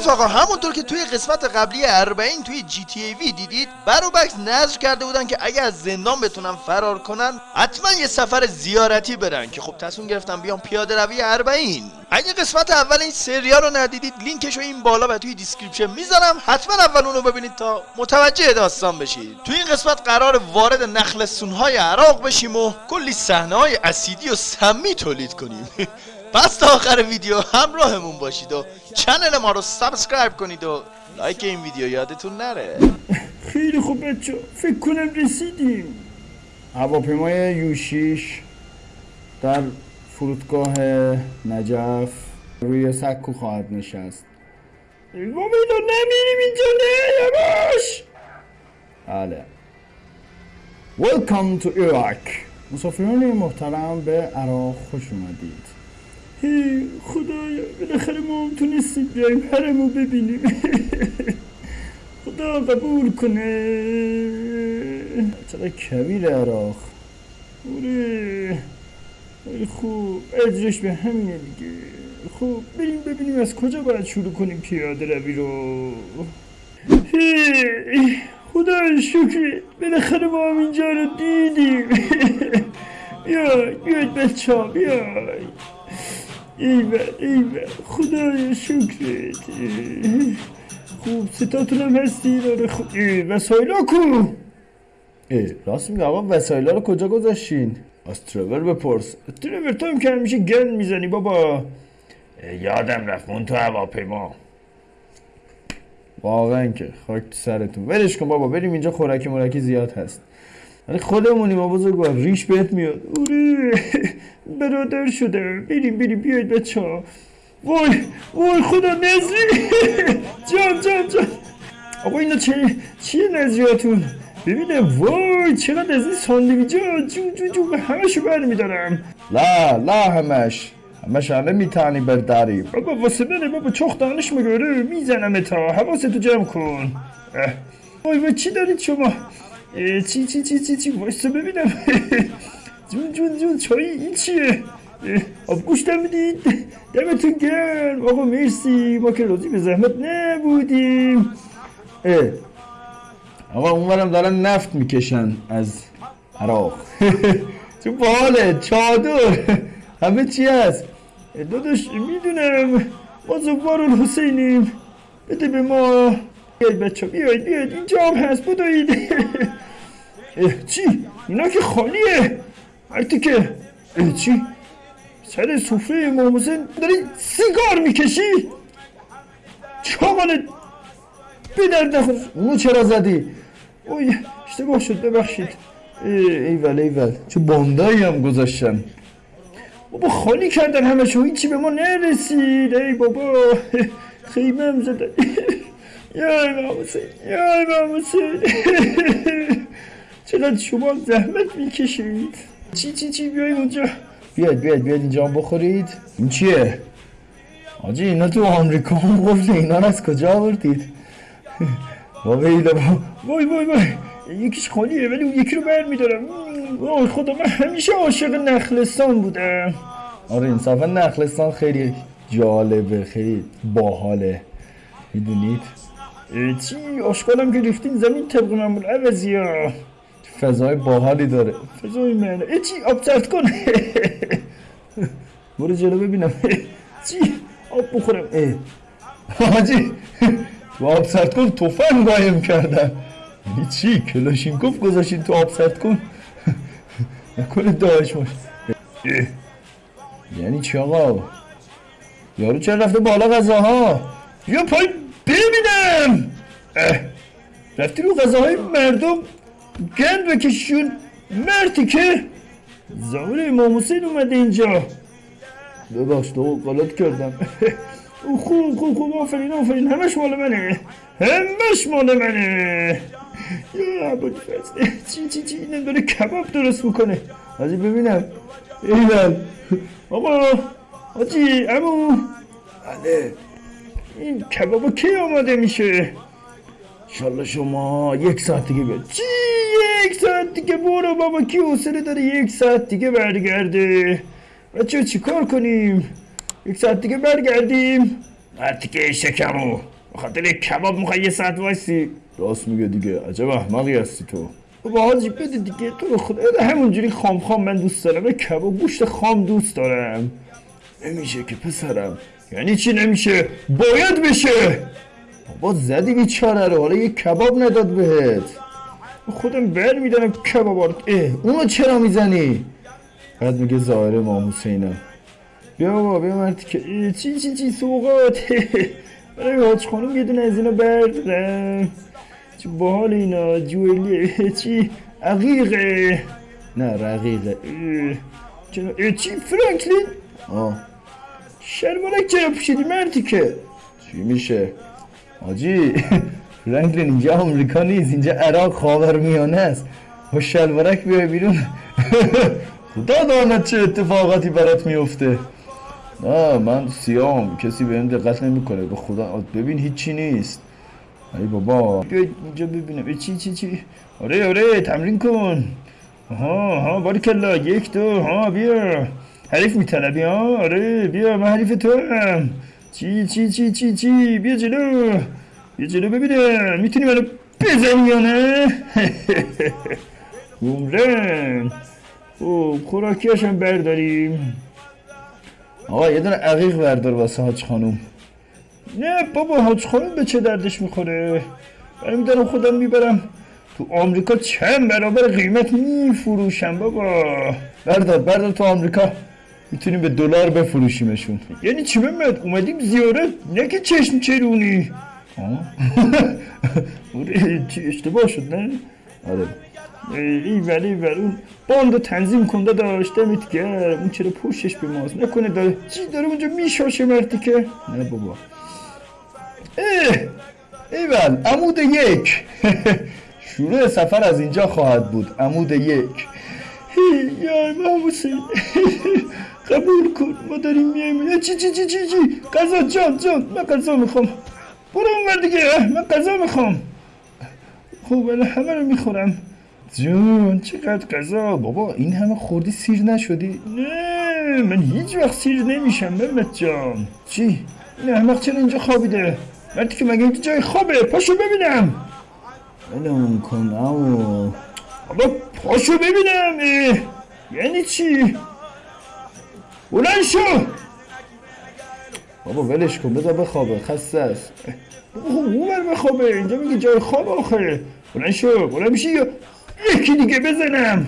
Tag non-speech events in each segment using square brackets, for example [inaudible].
رفقا همونطور که توی قسمت قبلی اربعین توی GTA V دیدید بروبکس نذر کرده بودن که اگه از زندان بتونن فرار کنن حتما یه سفر زیارتی برن که خب تصمیم گرفتم بیام پیاده روی اربعین. اگه قسمت اول این سریال رو ندیدید لینکش رو این بالا و توی description می‌ذارم. حتما اول اون رو ببینید تا متوجه داستان بشید. توی این قسمت قراره وارد نخلستونهای عراق بشیم و کلی صحنه های اسیدی و سمی تولید کنیم. [laughs] پس تا آخر ویدیو همراهمون باشید و channel ما رو subscribe کنید و like این ویدیو یادتون نره. خیلی خوب بچه فکر کنم رسیدیم. هواپیمای یوشیش در فرودگاه نجف روی سکو خواهد نشست. وامیلا نمیریم اینجا نه یواش. بله. Welcome to Iraq. مسافران محترم به عراق خوش اومدید. خدایا بالاخره ما هم تونستیم بیایم حرمو ببینیم. [laughs] خدا قبول کنه. چقدر کبیر عراق؟ اوره خوب اجرش به همینه دیگه. خوب بریم ببینیم از کجا باید شروع کنیم پیاده روی رو. خدا شکر بالاخره ما هم اینجا رو دیدیم. [laughs] بیای بیاید بچه ها بیای ایول ایول خدای شکرت خوب ستاتون هم خوب اه، وسایل ها کو اه، راست میگه آقا وسایل ها رو کجا گذاشتین از ترور بپرس ترور تو هم که همیشه گن می‌زنی بابا یادم رفت من تو هواپیما واقعا که خاک تو سرتون ولش کن بابا بریم اینجا خوراکی مرکی زیاد هست ولی خودمونیم ما بزرگوار ریش بهت میاد. اوره برادر شده. بریم بریم بیاید بچه ها وای وای خدا نزلی جان جان جان. آقا اینا چه چیه نزلیاتون ببینه وای چقدر از این ساندویجا جون جون جون همشو برمیدارم. لا لا همش. همش همه میتانی برداری. بابا واسه بره بابا چخ دانش مگاره می‌زنم تا حواستو جمع کن. وای وای چی دارید شما؟ چی چی چی چی چی وایسا ببینم جون جون جون چای این چیه اه، آب گوش می‌دید دمتون گرم آقا مرسی ما که راضی به زحمت نبودیم اه. آقا اونورم دارن نفت می‌کشن از عراق تو باله چادر همه چی هست داداش می‌دونم ما زوار حسینیم بده به ما بیاید بچه بیاید بیاید اینجا هم هست بدوید. چی؟ اینا که خالیه. مرتی که چی؟ سر سفره امام داری سیگار می‌کشی؟ چاقانت به درد نخور. اونو چرا زدی؟ اوی اشتباه شد ببخشید. ایول ایول. چه باندایی هم گذاشتن. بابا خالی کردن همه شو هیچی به ما نرسید. ای بابا. [laughs] خیمه هم زدن. [laughs] یا امام حسین یا امام حسین [laughs] چقدر شما زحمت می‌کشید. چی چی چی بیاید اونجا. بیاید بیاید بیاید اینجا بخورید. این چیه؟ آجی اینا تو آمریکا هم گفته اینا از کجا آوردید؟ [laughs] بابا اینا وای وای وای. یکیش خالیه ولی اون یکی رو بر میدارم. وای خدا من همیشه عاشق نخلستان بودم. آره انصافا نخلستان خیلی جالبه خیلی باحاله. می‌دونید؟ چی؟ آشکالم که ریختین زمین طبق معمول عوضی ها فضای باحالی داره. فضای من اه، چی؟ آب سرد کن. [laughs] برو جلو ببینم. [laughs] چی؟ آب بخورم. اه. حاجی تو آب سرد کن توفن قایم کردن یعنی چی؟ کلاشینکوف گذاشتین تو آب سرد کن. [laughs] نکنه داعش باشه اه. یعنی چی آقا؟ یارو چرا رفته بالا غذاها؟ بیا پای ببینم. رفتی رو غذاهای مردم گند بکششون مرتی که زمان امام حسین اومده اینجا. ببخش تو غلط کردم. [laughs] خوب خوب خوب. آفرین آفرین. همش مال منه. همش مال منه. یا عباد فزده چی چی چی؟ اینم داره کباب درست می‌کنه. حاجی ببینم. ایول آقا حاجی امو بله. این کبابا کی آماده میشه؟ انشالله شما یک ساعت دیگه بیاد چی؟ یک ساعت دیگه؟ برو بابا کی حوصله داره یک ساعت دیگه برگرده؟ بچه چی کار کنیم؟ یک ساعت دیگه برگردیم. مرتیکه شکمو. بخاطر کباب می‌خوای یه ساعت وایسی؟ راست میگه دیگه. عجب احمقی هستی تو. بابا حاجی بده دیگه. تو رو خدا همونجوری خام خام من دوست دارم. کباب گوشت خام دوست دارم. نمیشه که پسرم. یعنی چی نمیشه؟ باید بشه! بابا زدی بیچاره رو. حالا یه کباب نداد بهت. خودم بر میدارم کباب اه اونو چرا می‌زنی؟ بعد میگه ظاهر امام حسینم بیا بابا بیا مرتی که چی چی چی سوقات [laughs] برای حاج خانم یه دونه از اینا بردارم. چی باحال اینا جولیه [laughs] چی؟ عقیقه. نه رقیقه. چرا؟ چی؟ فرانکلین؟ آه. شلوارک چرا پوشیدی مرتی که. چی میشه؟ آجی فرانکلین اینجا آمریکا نیست اینجا عراق خاورمیانه است. با شلوارک بیای بیرون. خدا داند چه اتفاقاتی برات میفته. نه من سیام کسی بهم دقت نمی‌کنه. به خدا ببین هیچی نیست. ای بابا بیا اینجا ببینم. ای چی چی چی؟ آره آره تمرین کن. ها ها باریکلا یک دو ها بیا. حریف میطلبی ها آره بیا من حریف تو هم چی چی چی چی چی بیا جلو بیا جلو ببینم می‌تونی منو بزنی یا نه گمرن او خوراکیاش هم برداریم آقا یه دونه عقیق بردار واسه حاج خانوم نه بابا حاج خانوم به چه دردش می‌خوره برای دارم خودم می‌برم تو آمریکا چند برابر قیمت میفروشم بابا بردار بردار تو آمریکا می‌تونیم به دلار بفروشیمشون. یعنی چی ممد اومدیم زیارت نه که چشم چرونی. [laughs] اشتباه شد نه؟ آره. ای ولی ولی. اون باند تنظیم کنده داشت دمت گرم. اون چرا پوشش به ماست؟ نکنه داره. چی داره اونجا میشاشه مرتی که؟ نه بابا. اه ایول عمود یک. [laughs] شروع سفر از اینجا خواهد بود. عمود یک. [laughs] یا امام حسین قبول کن ما داریم میایم. چی چی چی چی چی؟ قضا جان جان من قضا می‌خوام. برو اونور دیگه. من قضا می‌خوام. خب ولی همه رو می‌خورم. جون چقدر غذا بابا این همه خوردی سیر نشدی. نه من هیچ وقت سیر نمیشم محمد جان. چی؟ این احمق چرا اینجا خوابیده؟ مردی که مگه اینجا جای خوابه؟ پاشو ببینم. ولم کن او بابا پاشو ببینم. اه. یعنی چی؟ بلند شو! بابا ولش کن بذار بخوابه خسته است. بابا خب اونور بخوابه اینجا میگه جای خواب آخه بلند شو بلند میشی یا یکی دیگه بزنم.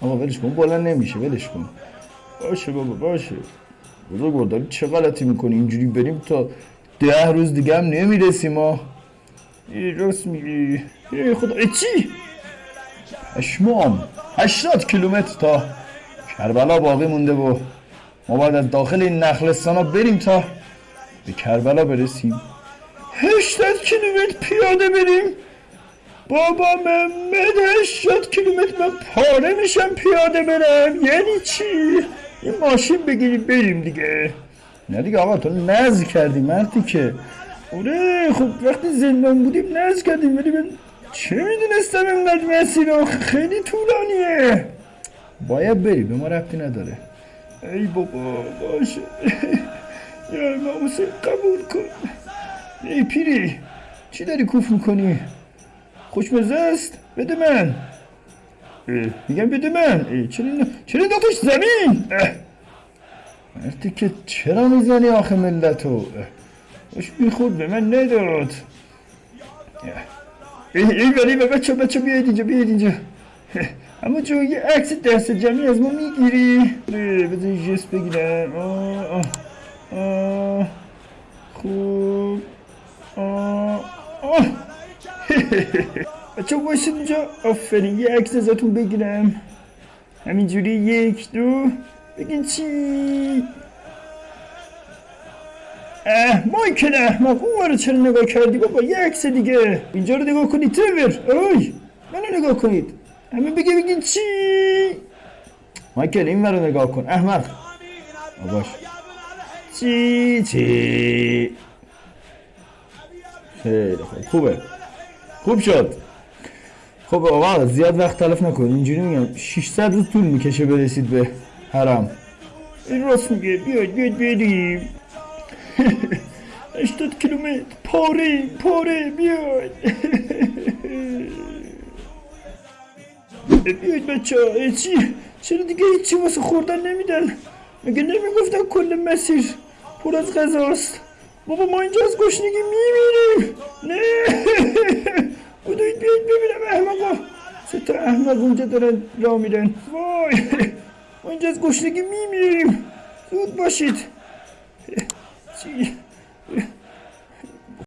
آقا ولش کن بلند نمیشه ولش کن. باشه بابا باشه. بزرگ داری چه غلطی می‌کنی؟ اینجوری بریم تا ده روز دیگه هم نمی‌رسیم ما راست میگی. خدا. چی؟ پشمام. هشتاد کیلومتر تا کربلا باقی مونده و ما باید از داخل این نخلستان ها بریم تا به کربلا برسیم. هشتاد کیلومتر پیاده بریم. بابا محمد هشتاد کیلومتر من پاره میشم پیاده برم. یعنی چی؟ یه ماشین بگیریم بریم دیگه. نه دیگه آقا تو نز کردی مردی که. آره خب وقتی زندان بودیم نز کردیم ولی من چه می‌دونستم اینقدر مسیر خیلی طولانیه. باید بری به ما ربطی نداره ای بابا باشه یا امام حسین قبول کن ای پیری چی داری کوف می‌کنی؟ خوشمزه است بده من میگم بده من اه، چرا چرا انداختش زمین اه. مردی که چرا می‌زنی آخه ملتو. خوش می‌خورد به من نداد. ای ای ولی بچه بچه بیاید اینجا بیاید اینجا. اما جو یه عکس دست جمعی از ما می‌گیری. بذار یه جست بگیرم. آه آه آه. خوب. آه آه. [laughs] بچه باشید اینجا. آفرین یه عکس ازتون بگیرم. همینجوری یک دو. بگین چی؟ اه مایکل احمق اون رو چرا نگاه کردی؟ بابا یه عکس دیگه. اینجا رو نگاه کنید ترور. اوی منو نگاه کنید. همه بگه بگین چی؟ مایکل این رو نگاه کن. احمق آه، باش. چی چی؟ خیلی خوب. خوبه. خوب شد. خب آقا زیاد وقت تلف نکن. اینجوری میگم 600 روز طول می‌کشه برسید به حرم. این راست میگه. بیاید بیاید بریم 80 کیلومتر. پاره پاره بیاید. بیاید بچه ها چی؟ چرا دیگه هیچی واسه خوردن نمیدن؟ مگه نمی‌گفتن کل مسیر پر از غذاست بابا ما اینجا از گشنگی میمیریم. نه. بودوید بیاید ببینم احمقا. سه تا احمق اونجا دارن راه میرن. وای. ما اینجا از گشنگی میمیریم. زود باشید. چی؟